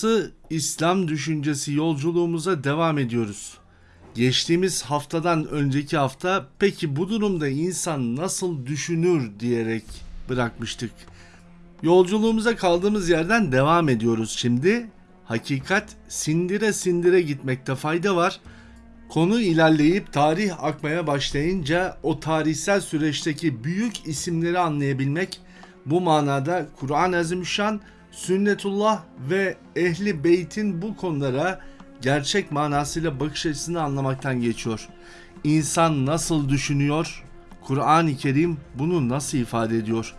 Arası İslam düşüncesi yolculuğumuza devam ediyoruz. Geçtiğimiz haftadan önceki hafta peki bu durumda insan nasıl düşünür diyerek bırakmıştık. Yolculuğumuza kaldığımız yerden devam ediyoruz şimdi. Hakikat sindire sindire gitmekte fayda var. Konu ilerleyip tarih akmaya başlayınca o tarihsel süreçteki büyük isimleri anlayabilmek bu manada Kur'an-ı Azimüşşan, sünnetullah ve ehli beytin bu konulara gerçek manasıyla bakış açısını anlamaktan geçiyor. İnsan nasıl düşünüyor? Kur'an-ı Kerim bunu nasıl ifade ediyor?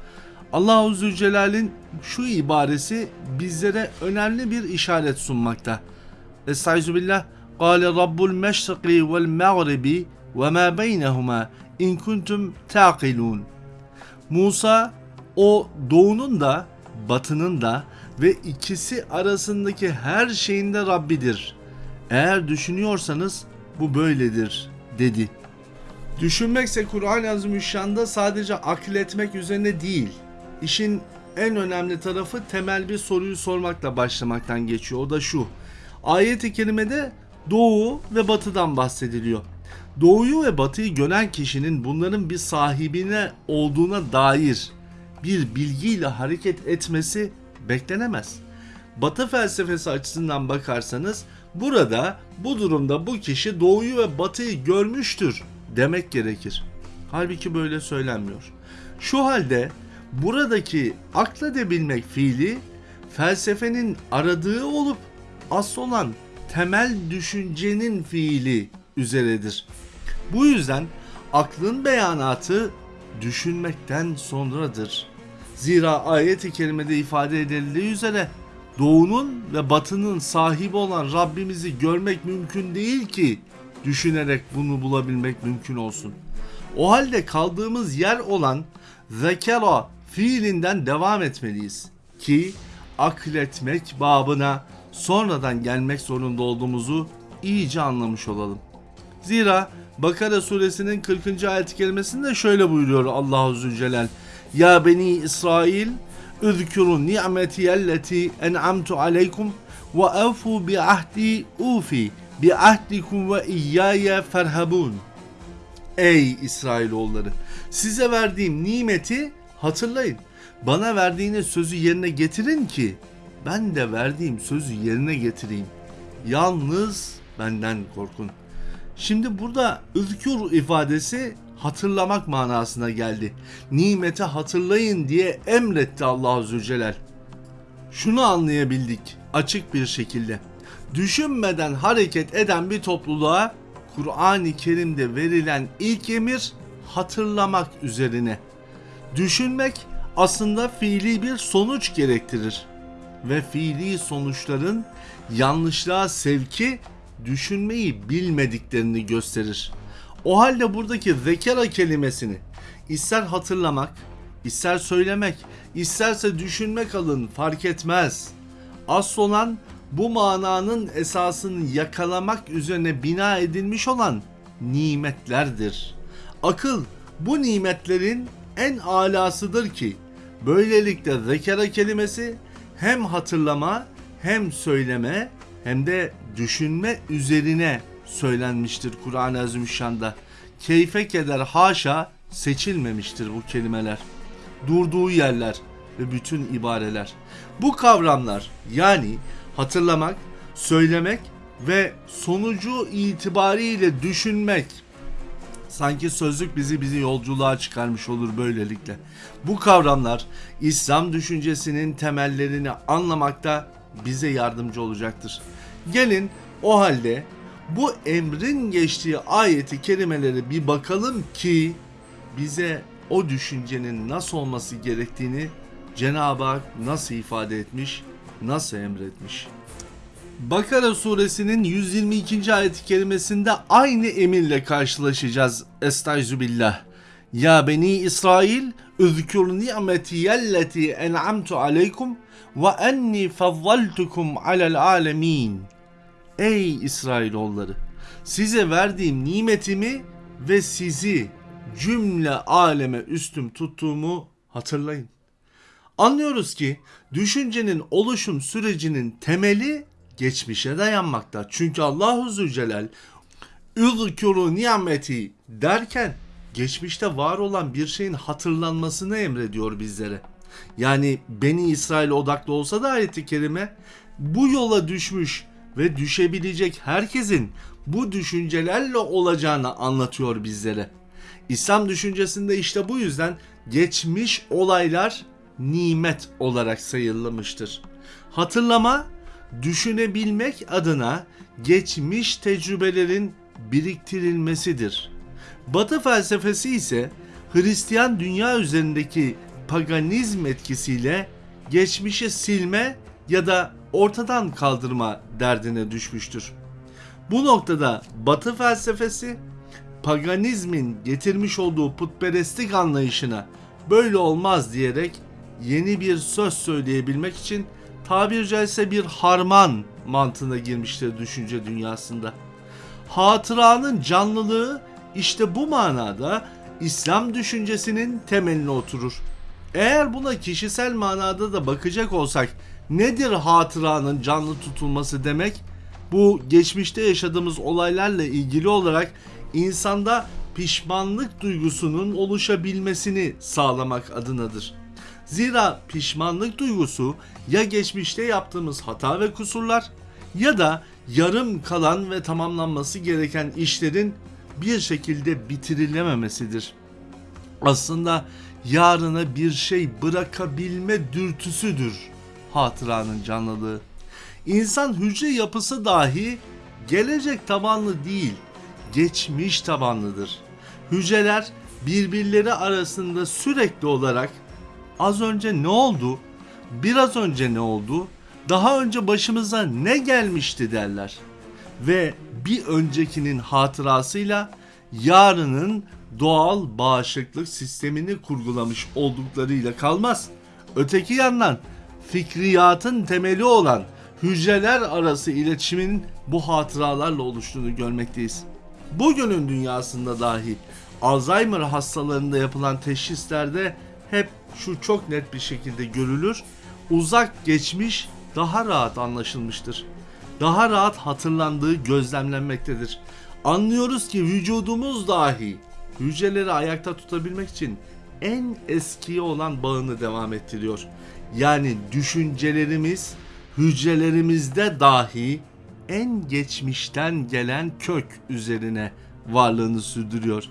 Allahu Zülcelal'in şu ibaresi bizlere önemli bir işaret sunmakta. Estaizu billah. قال رب المشرق والمغرب وما بينهما in kuntum taqilun. Musa o doğunun da batının da ve ikisi arasındaki her şeyin de Rabbidir. Eğer düşünüyorsanız bu böyledir dedi. Düşünmekse Kur'an-ı Azimüşşan'da sadece akletmek üzerine değil. İşin en önemli tarafı temel bir soruyu sormakla başlamaktan geçiyor. O da şu. Ayet-i kerimede doğu ve batıdan bahsediliyor. Doğuyu ve batıyı gören kişinin bunların bir sahibine olduğuna dair bir bilgiyle hareket etmesi beklenemez. Batı felsefesi açısından bakarsanız burada bu durumda bu kişi doğuyu ve batıyı görmüştür demek gerekir. Halbuki böyle söylenmiyor. Şu halde buradaki akledebilmek fiili felsefenin aradığı olup asıl olan temel düşüncenin fiili üzeredir. Bu yüzden aklın beyanatı düşünmekten sonradır. Zira ayet-i kerimede ifade edildiği üzere doğunun ve batının sahibi olan Rabbimizi görmek mümkün değil ki düşünerek bunu bulabilmek mümkün olsun. O halde kaldığımız yer olan zekera fiilinden devam etmeliyiz ki akletmek babına sonradan gelmek zorunda olduğumuzu iyice anlamış olalım. Zira Bakara suresinin 40. ayet kelimesinde şöyle buyuruyor Allahu Zülcelal. Ya beni İsrail aleykum ve evfu bi ahdi ufi bi ahdikum ve iyyaya ferhabun. Ey İsrailoğulları size verdiğim nimeti hatırlayın. Bana verdiğiniz sözü yerine getirin ki ben de verdiğim sözü yerine getireyim. Yalnız benden korkun. Şimdi burada ızkür ifadesi hatırlamak manasına geldi. Nimeti hatırlayın diye emretti Allah Zülcelal. Şunu anlayabildik açık bir şekilde. Düşünmeden hareket eden bir topluluğa Kur'an-ı Kerim'de verilen ilk emir hatırlamak üzerine. Düşünmek aslında fiili bir sonuç gerektirir ve fiili sonuçların yanlışlığa sevki düşünmeyi bilmediklerini gösterir. O halde buradaki zekera kelimesini ister hatırlamak, ister söylemek, isterse düşünmek alın fark etmez. Asıl olan bu mananın esasını yakalamak üzerine bina edilmiş olan nimetlerdir. Akıl bu nimetlerin en alasıdır ki böylelikle zekera kelimesi hem hatırlama hem söyleme hem de düşünme üzerine söylenmiştir Kur'an-ı Azimüşşan'da. Keyfe keder haşa seçilmemiştir bu kelimeler. Durduğu yerler ve bütün ibareler. Bu kavramlar yani hatırlamak, söylemek ve sonucu itibariyle düşünmek sanki sözlük bizi bizi yolculuğa çıkarmış olur böylelikle. Bu kavramlar İslam düşüncesinin temellerini anlamakta bize yardımcı olacaktır. Gelin o halde bu emrin geçtiği ayeti kelimeleri bir bakalım ki bize o düşüncenin nasıl olması gerektiğini Cenab-ı Hak nasıl ifade etmiş, nasıl emretmiş. Bakara suresinin 122. ayet-i kerimesinde aynı emirle karşılaşacağız. Estaizu billah. Ya beni İsrail üzkür ni'meti yelleti en'amtu aleykum ve enni fazzaltukum alel alemin. Ey İsrailoğulları size verdiğim nimetimi ve sizi cümle aleme üstüm tuttuğumu hatırlayın. Anlıyoruz ki düşüncenin oluşum sürecinin temeli geçmişe dayanmakta. Çünkü Allahu Zülcelal Üzkürü nimeti derken geçmişte var olan bir şeyin hatırlanmasını emrediyor bizlere. Yani Beni İsrail odaklı olsa da ayeti kerime bu yola düşmüş ve düşebilecek herkesin bu düşüncelerle olacağını anlatıyor bizlere. İslam düşüncesinde işte bu yüzden geçmiş olaylar nimet olarak sayılmıştır. Hatırlama, düşünebilmek adına geçmiş tecrübelerin biriktirilmesidir. Batı felsefesi ise Hristiyan dünya üzerindeki paganizm etkisiyle geçmişi silme ya da ortadan kaldırma derdine düşmüştür. Bu noktada Batı felsefesi paganizmin getirmiş olduğu putperestlik anlayışına böyle olmaz diyerek yeni bir söz söyleyebilmek için tabiri caizse bir harman mantığına girmiştir düşünce dünyasında. Hatıranın canlılığı işte bu manada İslam düşüncesinin temeline oturur. Eğer buna kişisel manada da bakacak olsak nedir hatıranın canlı tutulması demek? Bu geçmişte yaşadığımız olaylarla ilgili olarak insanda pişmanlık duygusunun oluşabilmesini sağlamak adınadır. Zira pişmanlık duygusu ya geçmişte yaptığımız hata ve kusurlar ya da yarım kalan ve tamamlanması gereken işlerin bir şekilde bitirilememesidir. Aslında yarına bir şey bırakabilme dürtüsüdür hatıranın canlılığı. İnsan hücre yapısı dahi gelecek tabanlı değil, geçmiş tabanlıdır. Hücreler birbirleri arasında sürekli olarak az önce ne oldu, biraz önce ne oldu, daha önce başımıza ne gelmişti derler. Ve bir öncekinin hatırasıyla yarının doğal bağışıklık sistemini kurgulamış olduklarıyla kalmaz. Öteki yandan fikriyatın temeli olan hücreler arası iletişimin bu hatıralarla oluştuğunu görmekteyiz. Bugünün dünyasında dahi Alzheimer hastalarında yapılan teşhislerde hep şu çok net bir şekilde görülür. Uzak geçmiş daha rahat anlaşılmıştır. Daha rahat hatırlandığı gözlemlenmektedir. Anlıyoruz ki vücudumuz dahi hücreleri ayakta tutabilmek için en eski olan bağını devam ettiriyor. Yani düşüncelerimiz hücrelerimizde dahi en geçmişten gelen kök üzerine varlığını sürdürüyor.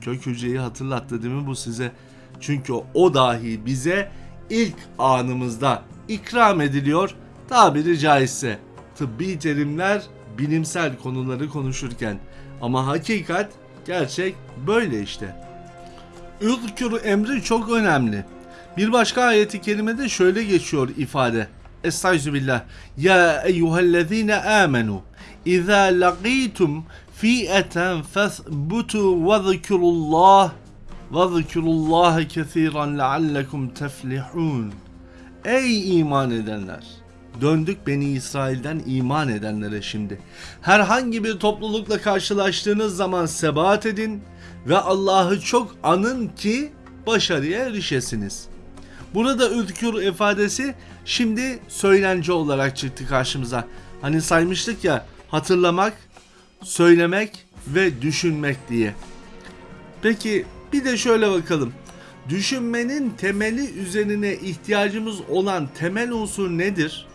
Kök hücreyi hatırlattı değil mi bu size? Çünkü o dahi bize ilk anımızda ikram ediliyor tabiri caizse. Tıbbi terimler bilimsel konuları konuşurken ama hakikat gerçek böyle işte. Ülkür emri çok önemli. Bir başka ayeti kerimede şöyle geçiyor ifade. Estağfirullah. Ya eyyühellezine amenu. İza laqitum fi'eten fesbutu ve zikrullah ve zikrullahi kesiran leallekum teflihun. Ey iman edenler! Döndük Beni İsrail'den iman edenlere şimdi. Herhangi bir toplulukla karşılaştığınız zaman sebat edin ve Allah'ı çok anın ki başarıya erişesiniz. Burada ülkür ifadesi şimdi söylenci olarak çıktı karşımıza. Hani saymıştık ya hatırlamak, söylemek ve düşünmek diye. Peki bir de şöyle bakalım. Düşünmenin temeli üzerine ihtiyacımız olan temel unsur nedir?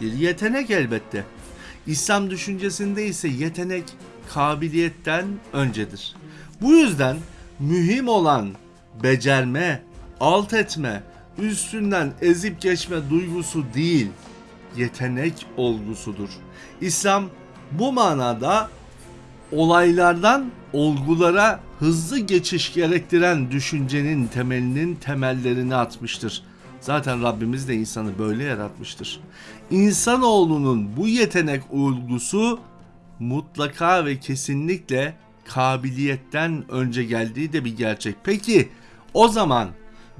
Bir yetenek elbette. İslam düşüncesinde ise yetenek kabiliyetten öncedir. Bu yüzden mühim olan becerme, alt etme, üstünden ezip geçme duygusu değil, yetenek olgusudur. İslam bu manada olaylardan olgulara hızlı geçiş gerektiren düşüncenin temelinin temellerini atmıştır. Zaten Rabbimiz de insanı böyle yaratmıştır. İnsanoğlunun bu yetenek olgusu mutlaka ve kesinlikle kabiliyetten önce geldiği de bir gerçek. Peki o zaman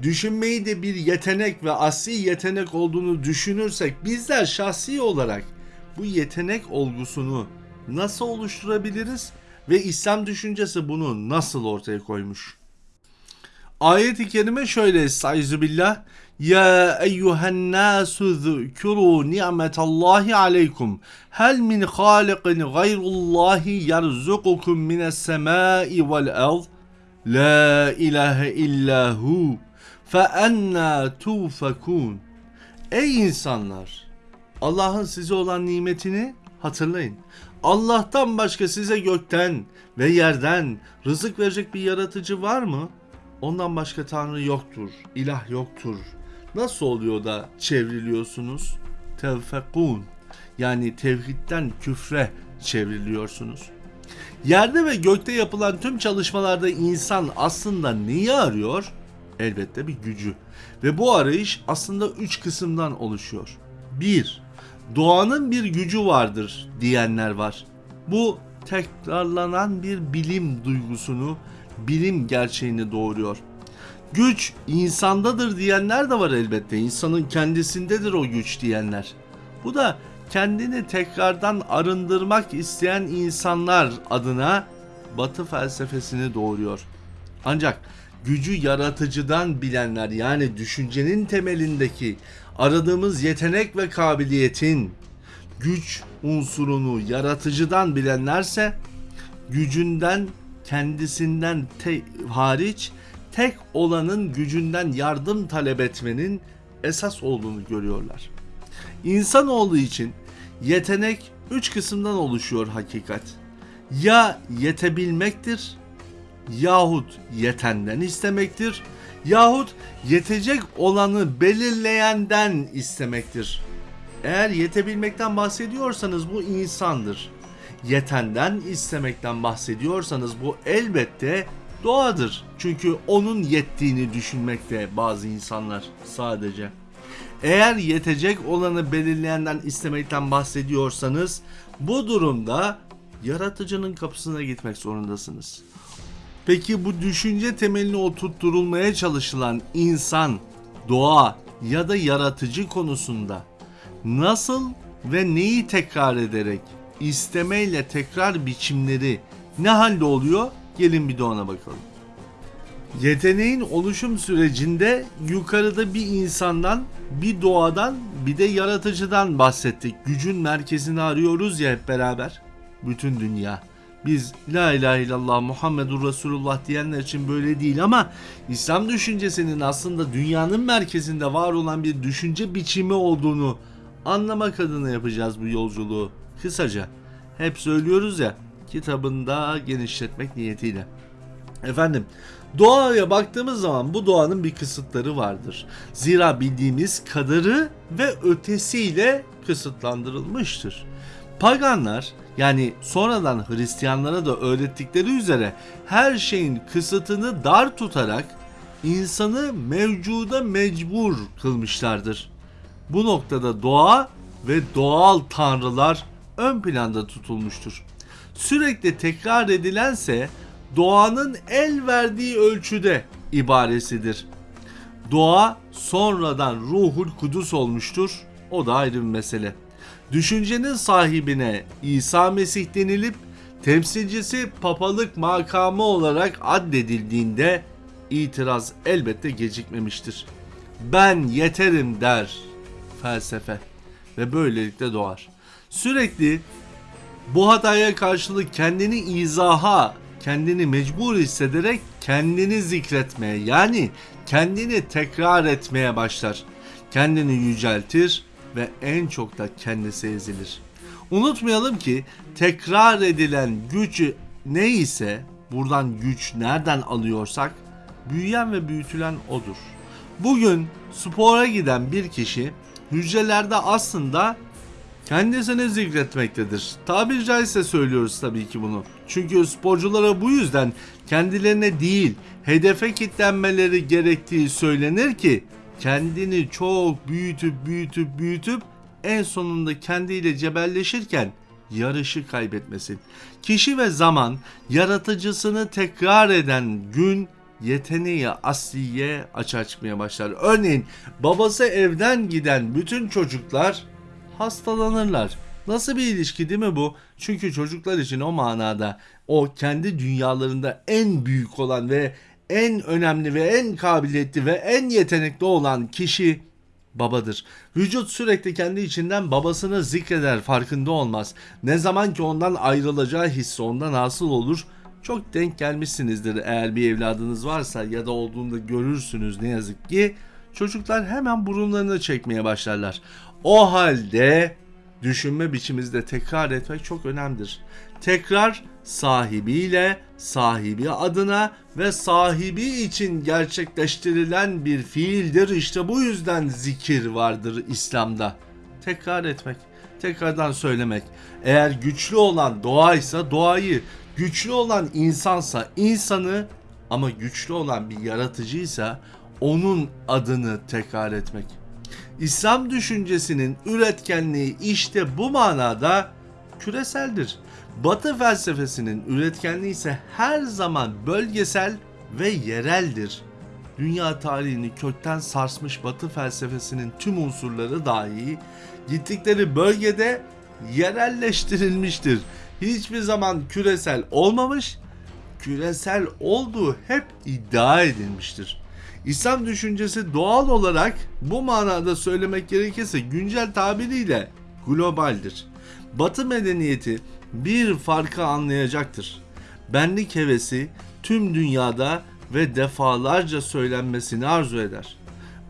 düşünmeyi de bir yetenek ve asli yetenek olduğunu düşünürsek bizler şahsi olarak bu yetenek olgusunu nasıl oluşturabiliriz ve İslam düşüncesi bunu nasıl ortaya koymuş? Ayet-i kerime şöyle Estaizu. Ya eyyühen nasu zükürü ni'metallahi aleykum. Hel min halikin gayrullahi yerzukukum mines semai vel ard. La ilahe illahu. Enna tufakun. Ey insanlar! Allah'ın size olan nimetini hatırlayın. Allah'tan başka size gökten ve yerden rızık verecek bir yaratıcı var mı? Ondan başka tanrı yoktur, ilah yoktur. Nasıl oluyor da çevriliyorsunuz? Tevfekun. Yani tevhidden küfre çevriliyorsunuz. Yerde ve gökte yapılan tüm çalışmalarda insan aslında neyi arıyor? Elbette bir gücü. Ve bu arayış aslında üç kısımdan oluşuyor. 1. Doğanın bir gücü vardır diyenler var. Bu tekrarlanan bir bilim duygusunu, bilim gerçeğini doğuruyor. Güç insandadır diyenler de var elbette. İnsanın kendisindedir o güç diyenler. Bu da kendini tekrardan arındırmak isteyen insanlar adına Batı felsefesini doğuruyor. Ancak gücü yaratıcıdan bilenler yani düşüncenin temelindeki aradığımız yetenek ve kabiliyetin güç unsurunu yaratıcıdan bilenlerse gücünden kendisinden te- hariç tek olanın gücünden yardım talep etmenin esas olduğunu görüyorlar. İnsanoğlu için yetenek üç kısımdan oluşuyor hakikat. Ya yetebilmektir, yahut yetenden istemektir, yahut yetecek olanı belirleyenden istemektir. Eğer yetebilmekten bahsediyorsanız bu insandır. Yetenden istemekten bahsediyorsanız bu elbette doğadır. Çünkü onun yettiğini düşünmekte bazı insanlar sadece. Eğer yetecek olanı belirleyenden istemekten bahsediyorsanız bu durumda yaratıcının kapısına gitmek zorundasınız. Peki bu düşünce temelini oturtturulmaya çalışılan insan, doğa ya da yaratıcı konusunda nasıl ve neyi tekrar ederek istemeyle tekrar biçimleri ne halde oluyor? Gelin bir de ona bakalım. Yeteneğin oluşum sürecinde yukarıda bir insandan, bir doğadan, bir de yaratıcıdan bahsettik. Gücün merkezini arıyoruz ya hep beraber. Bütün dünya. Biz La ilahe illallah Muhammedur Resulullah diyenler için böyle değil ama İslam düşüncesinin aslında dünyanın merkezinde var olan bir düşünce biçimi olduğunu anlamak adına yapacağız bu yolculuğu. Kısaca hep söylüyoruz ya kitabında genişletmek niyetiyle. Efendim doğaya baktığımız zaman bu doğanın bir kısıtları vardır. Zira bildiğimiz kadarı ve ötesiyle kısıtlandırılmıştır. Paganlar yani sonradan Hristiyanlara da öğrettikleri üzere her şeyin kısıtını dar tutarak insanı mevcuda mecbur kılmışlardır. Bu noktada doğa ve doğal tanrılar ön planda tutulmuştur. Sürekli tekrar edilense doğanın el verdiği ölçüde ibaresidir. Doğa sonradan ruhul kudüs olmuştur. O da ayrı bir mesele. Düşüncenin sahibine İsa Mesih denilip temsilcisi papalık makamı olarak addedildiğinde itiraz elbette gecikmemiştir. Ben yeterim der felsefe ve böylelikle doğar. Sürekli bu hataya karşılık kendini izaha, kendini mecbur hissederek kendini zikretmeye yani kendini tekrar etmeye başlar. Kendini yüceltir ve en çok da kendisi ezilir. Unutmayalım ki tekrar edilen güç neyse buradan güç nereden alıyorsak büyüyen ve büyütülen odur. Bugün spora giden bir kişi hücrelerde aslında kendisini zikretmektedir. Tabiri caizse söylüyoruz tabii ki bunu. Çünkü sporculara bu yüzden kendilerine değil hedefe kitlenmeleri gerektiği söylenir ki kendini çok büyütüp büyütüp büyütüp en sonunda kendiyle cebelleşirken yarışı kaybetmesin. Kişi ve zaman yaratıcısını tekrar eden gün yeteneği asliye aç açmaya başlar. Örneğin babası evden giden bütün çocuklar hastalanırlar. Nasıl bir ilişki değil mi bu? Çünkü çocuklar için o manada o kendi dünyalarında en büyük olan ve en önemli ve en kabiliyetli ve en yetenekli olan kişi babadır. Vücut sürekli kendi içinden babasını zikreder farkında olmaz. Ne zaman ki ondan ayrılacağı hissi ondan hasıl olur. Çok denk gelmişsinizdir eğer bir evladınız varsa ya da olduğunda görürsünüz ne yazık ki. Çocuklar hemen burunlarını çekmeye başlarlar. O halde düşünme biçimimizde tekrar etmek çok önemlidir. Tekrar sahibiyle, sahibi adına ve sahibi için gerçekleştirilen bir fiildir. İşte bu yüzden zikir vardır İslam'da. Tekrar etmek, tekrardan söylemek. Eğer güçlü olan doğaysa doğayı, güçlü olan insansa insanı ama güçlü olan bir yaratıcıysa onun adını tekrar etmek. İslam düşüncesinin üretkenliği işte bu manada küreseldir. Batı felsefesinin üretkenliği ise her zaman bölgesel ve yereldir. Dünya tarihini kökten sarsmış Batı felsefesinin tüm unsurları dahi gittikleri bölgede yerelleştirilmiştir. Hiçbir zaman küresel olmamış, küresel olduğu hep iddia edilmiştir. İslam düşüncesi doğal olarak bu manada söylemek gerekirse güncel tabiriyle globaldir. Batı medeniyeti bir farkı anlayacaktır. Benlik hevesi tüm dünyada ve defalarca söylenmesini arzu eder.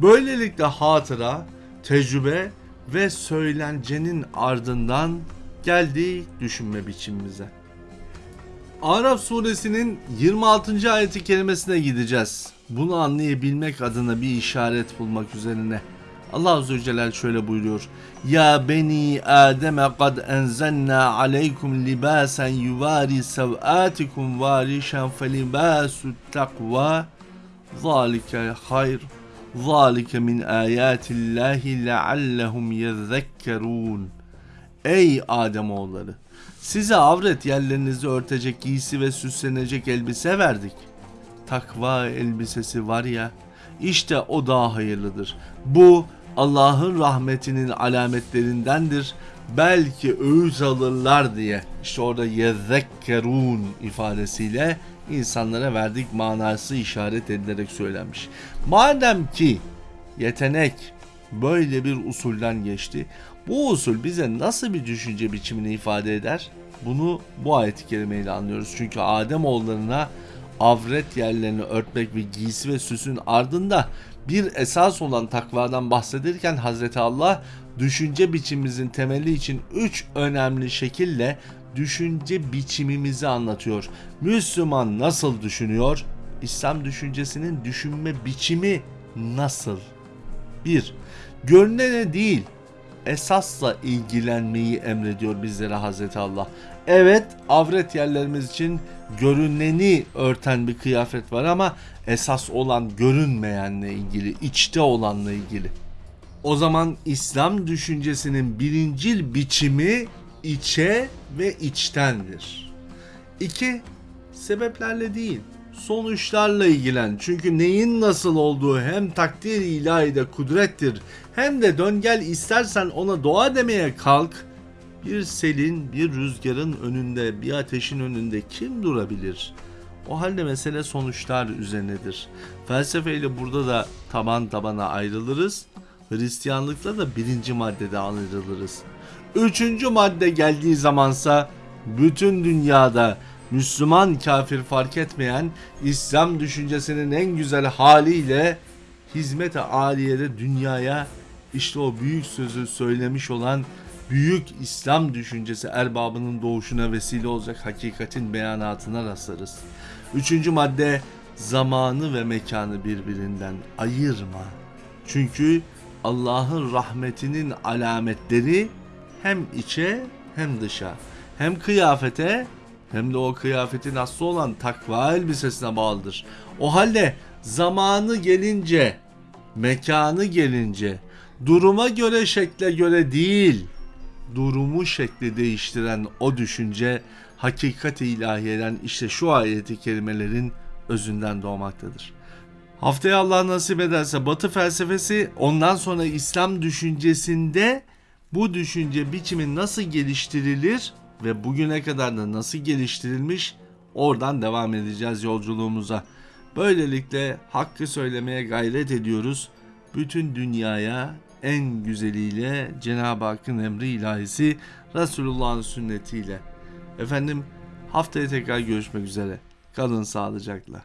Böylelikle hatıra, tecrübe ve söylencenin ardından geldiği düşünme biçimimize. Araf suresinin 26. ayeti kelimesine gideceğiz. Bunu anlayabilmek adına bir işaret bulmak üzerine. Allah Azze ve Celle şöyle buyuruyor. Ya beni Adem kad enzelna aleykum libasen yuvari sevatikum varişen felibasu takva zalike hayr zalike min ayatillahi leallehum yezzekkerun Ey Adem oğulları size avret yerlerinizi örtecek giysi ve süslenecek elbise verdik. Takva elbisesi var ya işte o daha hayırlıdır. Bu Allah'ın rahmetinin alametlerindendir. Belki öğüt alırlar diye. İşte orada yezekkerun ifadesiyle insanlara verdik manası işaret edilerek söylenmiş. Madem ki yetenek böyle bir usulden geçti. Bu usul bize nasıl bir düşünce biçimini ifade eder? Bunu bu ayet-i kerimeyle anlıyoruz. Çünkü Adem oğullarına avret yerlerini örtmek ve giysi ve süsün ardında bir esas olan takvadan bahsederken Hazreti Allah düşünce biçimimizin temeli için üç önemli şekille düşünce biçimimizi anlatıyor. Müslüman nasıl düşünüyor? İslam düşüncesinin düşünme biçimi nasıl? 1. Görünene değil, esasla ilgilenmeyi emrediyor bizlere Hazreti Allah. Evet, avret yerlerimiz için görüneni örten bir kıyafet var ama esas olan görünmeyenle ilgili, içte olanla ilgili. O zaman İslam düşüncesinin birincil biçimi içe ve içtendir. 2. Sebeplerle değil, sonuçlarla ilgilen. Çünkü neyin nasıl olduğu hem takdir ilahide kudrettir hem de dön gel istersen ona doğa demeye kalk. Bir selin, bir rüzgarın önünde, bir ateşin önünde kim durabilir? O halde mesele sonuçlar üzerinedir. Felsefeyle burada da taban tabana ayrılırız. Hristiyanlıkla da birinci maddede ayrılırız. Üçüncü madde geldiği zamansa bütün dünyada Müslüman kafir fark etmeyen İslam düşüncesinin en güzel haliyle hizmet-i aliyede dünyaya işte o büyük sözü söylemiş olan büyük İslam düşüncesi erbabının doğuşuna vesile olacak hakikatin beyanatına rastlarız. Üçüncü madde zamanı ve mekanı birbirinden ayırma. Çünkü Allah'ın rahmetinin alametleri hem içe hem dışa hem kıyafete hem de o kıyafetin aslı olan takva elbisesine bağlıdır. O halde zamanı gelince, mekanı gelince, duruma göre şekle göre değil, durumu şekli değiştiren o düşünce hakikat-i ilahiyeden işte şu ayeti kerimelerin özünden doğmaktadır. Haftaya Allah nasip ederse Batı felsefesi ondan sonra İslam düşüncesinde bu düşünce biçimi nasıl geliştirilir ve bugüne kadar da nasıl geliştirilmiş oradan devam edeceğiz yolculuğumuza. Böylelikle hakkı söylemeye gayret ediyoruz. Bütün dünyaya en güzeliyle Cenab-ı Hakk'ın emri ilahisi Resulullah'ın sünnetiyle. Efendim haftaya tekrar görüşmek üzere. Kalın sağlıcakla.